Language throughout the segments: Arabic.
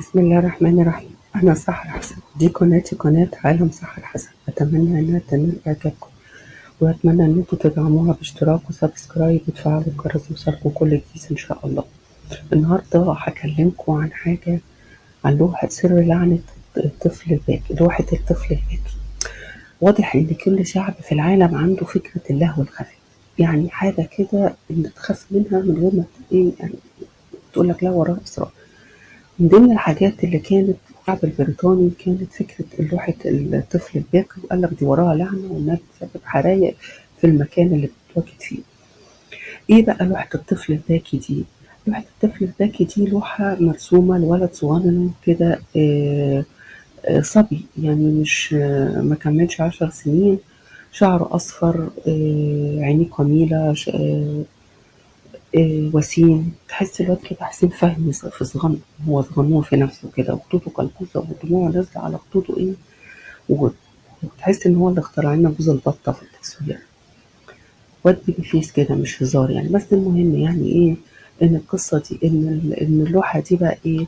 بسم الله الرحمن الرحيم. أنا سحر حسن دي قناتي قناة عالم سحر حسن أتمنى إنها تنال إعجابكم وأتمنى أنتوا تدعموها باشتراك و subscribe وتفعلوا الجرس يوصلكم كل جديد إن شاء الله. النهاردة هكلمكم عن حاجة عن لوحة سر لعنة الطفل الباكي لوحة الطفل الباكي واضح إن كل شعب في العالم عنده فكرة اللهو الخفي يعني حاجة كده إن تخاف منها من غير ما إيه يعني تقول لك لا وراها أسرار من ضمن الحاجات اللي كانت الشعب البريطاني كانت فكرة لوحة الطفل الباكي وقال لك دي وراها لعنة وإنها بتسبب حرايق في المكان اللي بتتواجد فيه. إيه بقى لوحة الطفل الباكي دي؟ لوحة الطفل الباكي دي لوحة مرسومة لولد صغنن كده آه، آه، صبي يعني مش آه، ما كملش عشر سنين شعره أصفر عينيه قميلة آه، وسيم. تحس الواد كده حسين فهمي في صغنن. هو صغنون في نفسه كده. وخطوطه كلبوزة ودموعه نازلة على خطوطه إيه؟ وتحس إن هو اللي اخترع لنا جوز البطة في التصوير. واد فيس كده مش هزار يعني. بس المهم يعني إيه؟ إن القصة دي إن إن اللوحة دي بقى إيه؟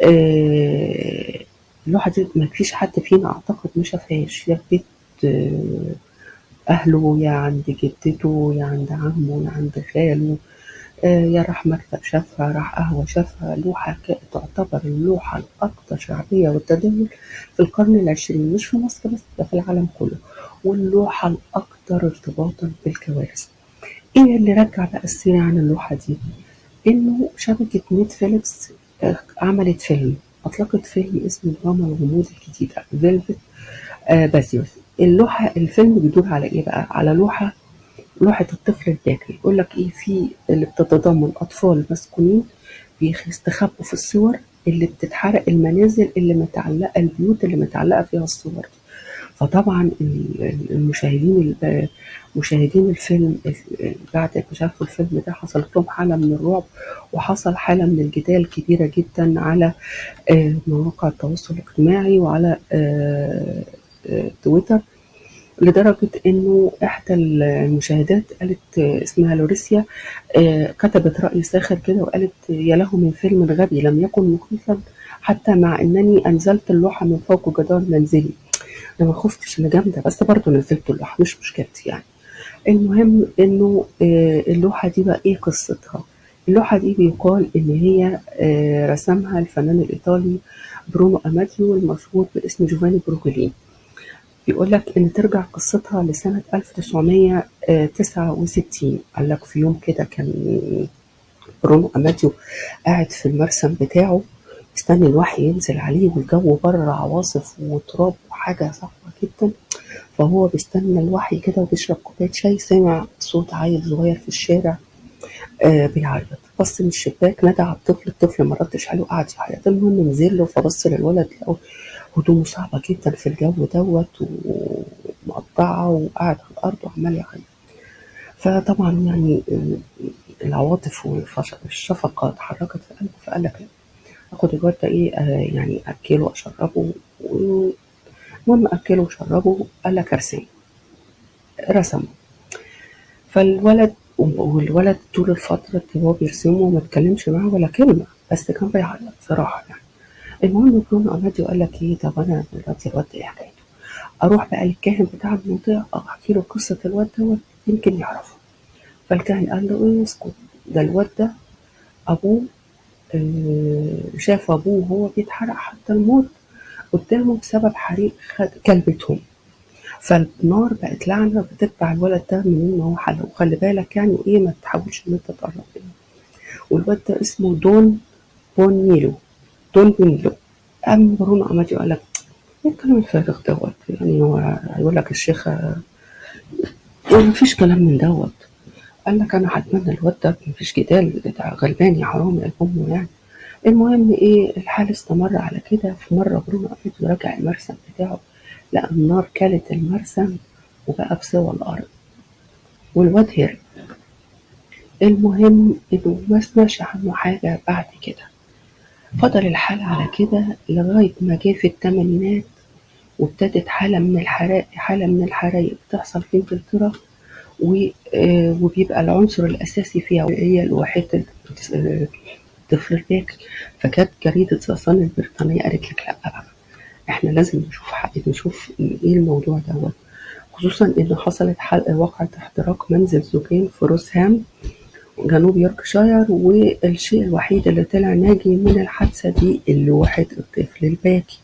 آه، اللوحة دي ما فيش حد فينا أعتقد ما شافهاش. يا في بيت آه، أهله يا عند جدته يا عند عمه يا عند خاله. يا راح مكتب شافها راح قهوة شافها لوحة تعتبر اللوحة الأكثر شعبية والتداول في القرن العشرين مش في مصر بس ده في العالم كله واللوحة الأكثر ارتباطا بالكوارث إيه اللي رجع بقى السيرة عن اللوحة دي؟ إنه شبكة نتفليكس آه، عملت فيلم أطلقت فيلم اسمه دراما الغموض الجديدة Velvet آه Buzzsaw اللوحة الفيلم بيدور على إيه بقى؟ على لوحة لوحة الطفل الباكي يقول لك إيه في اللي بتتضمن أطفال مسكونين بيستخبوا في الصور اللي بتتحرق المنازل اللي متعلقة البيوت اللي متعلقة فيها الصور دي. فطبعا ال- ال- المشاهدين ال- مشاهدين الفيلم ال- بعد ما شافوا الفيلم ده حصلت لهم حالة من الرعب وحصل حالة من الجدال كبيرة جدا على آه، مواقع التواصل الاجتماعي وعلى آه، آه، تويتر. لدرجة إنه إحدى المشاهدات قالت اسمها لوريسيا آه، كتبت رأي ساخر كده وقالت يا له من فيلم غبي لم يكن مخيفا حتى مع أنني أنزلت اللوحة من فوق جدار منزلي. أنا ما خفتش أنا جامدة بس برضه نزلت اللوحة مش مشكلتي يعني. المهم إنه آه، اللوحة دي بقى إيه قصتها؟ اللوحة دي بيقال إن هي آه، رسمها الفنان الإيطالي برونو أماتيو المشهور باسم جوفاني بروجولين بيقول لك إن ترجع قصتها لسنة 1969 قال لك في يوم كده كان برونو أماتيو قاعد في المرسم بتاعه مستني الوحي ينزل عليه والجو بره عواصف وتراب وحاجة صعبة جدا. فهو بيستنى الوحي كده وبيشرب كوباية شاي سمع صوت عيل صغير في الشارع آه بيعيط. بص من الشباك نادى على الطفل الطفل ما ردش عليه وقعد يعيط. المهم نزل له فبص للولد لقوا هدومه صعبة جدا في الجو دوت ومقطعة وقاعد على الأرض وعمال يعيط. فطبعا يعني العواطف والشفقة اتحركت في قلبه فقال لك آخد الواد ده إيه آه يعني أكله اشربه المهم أكله وشربه قال لك أرسم. رسمه. فالولد والولد طول الفترة اللي هو بيرسمه ما اتكلمش معاه ولا كلمة بس كان بيعيط صراحة يعني. المهم برونو أماديو قال لك إيه طب أنا دلوقتي الواد ده إيه حكايته؟ أروح بقى للكاهن بتاع المنطقة أحكي له قصة الواد دوت يمكن يعرفه. فالكاهن قال له إيه اسكت. ده الواد ده أبوه آه، شاف أبوه وهو بيتحرق حتى الموت. قدامه بسبب حريق خد كلبتهم فالنار بقت لعنة بتتبع الولد ده منين ما هو حل وخلي بالك يعني إيه ما تحاولش إن أنت تقرب منه. والواد ده اسمه دون بونيلو. دون بونيلو. قام برونو أماديو قال لك إيه الكلام الفارغ دوت؟ يعني هو هيقول لك الشيخ إيه مفيش كلام من دوت. قال لك أنا هتمنى الواد ده مفيش جدال ده غلبان يا حرام يا أمه يعني. المهم إيه الحال استمر على كده. في مرة برونو أماديو رجع المرسم بتاعه. لقى النار كلت المرسم وبقى بسوى الأرض. والواد هرب المهم إنه ما سمعش عنه حاجة بعد كده. فضل الحال على كده لغاية ما جه في الثمانينات وابتدت حالة من الحرائق حالة من الحرايق بتحصل في إنجلترا آه، وبيبقى العنصر الأساسي فيها هي الوحيد الطفل الباكي فكانت جريدة The البريطانية قالت لك لأ بقى. إحنا لازم نشوف حق نشوف إيه الموضوع دوت. خصوصا إن حصلت حلقة وقعة احتراق منزل زوجين في روثرهام جنوب يوركشاير والشيء الوحيد اللي طلع ناجي من الحادثة دي اللوحة الطفل الباكي.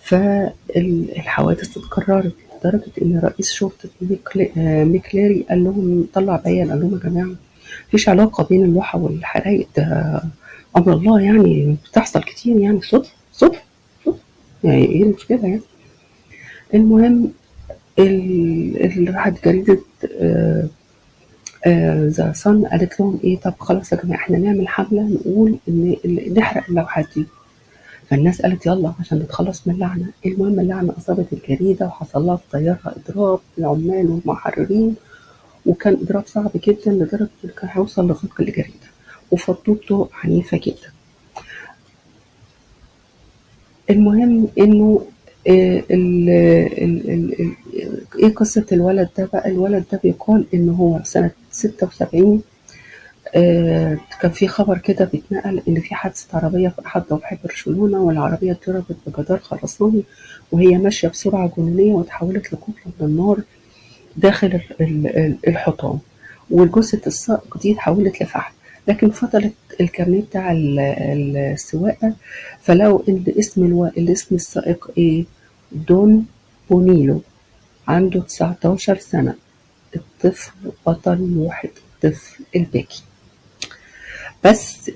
فالحوادث اتكررت لدرجة إن رئيس شرطة ميكل- آه، قال لهم طلع بيان قال لهم يا جماعة مفيش علاقة بين اللوحة والحرايق ده أمر الله يعني بتحصل كتير يعني صدفة صدفة يعني إيه المشكلة يعني؟ المهم ال- ال- راحت جريدة ذا صن قالت لهم إيه؟ طب خلاص يا جماعة إحنا نعمل حملة نقول إن- نحرق اللوحات دي. فالناس قالت يلا عشان نتخلص من اللعنة. المهم اللعنة أصابت الجريدة وحصل لها في طيارها إضراب العمال والمحررين وكان إضراب صعب جدا لدرجة إنه كان هيوصل لغلق الجريدة. وفضوه عنيفة جدا. المهم إنه آه، إيه قصة الولد ده بقى؟ الولد ده بيقال إن هو سنة 76 آه، كان في خبر كده بيتنقل إن في حادثة عربية في أحد ضواحي برشلونة والعربية اتضربت بجدار خرساني وهي ماشية بسرعة جنونية وتحولت لقنبلة من النار داخل ال- ال- ال- الحطام وجثة السائق دي اتحولت لفحم. لكن فضلت الكارنيه بتاع ال- ال- السواقة. فلقوا إن اسم ألو... الاسم السائق إيه؟ دون بونيلو. عنده 19 سنة. الطفل بطل لوحة الطفل الباكي. بس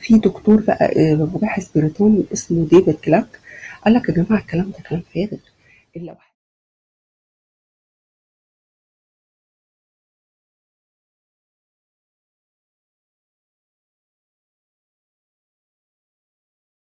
في دكتور بقى باحث بريطاني اسمه ديفيد كلاك. قال لك يا جماعة الكلام ده كلام فارغ.